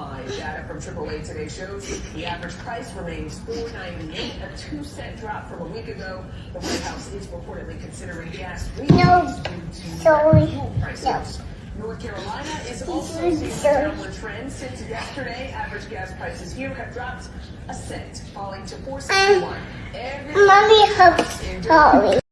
nationwide. Data from AAA today shows the average price remains $4.98, a two cent drop from a week ago. The White House is reportedly considering gas rebates due to sorry. fuel prices. North Carolina is also seeing a downward trend since yesterday. Average gas prices here have dropped a cent, falling to 4.61. Every Mommy helps.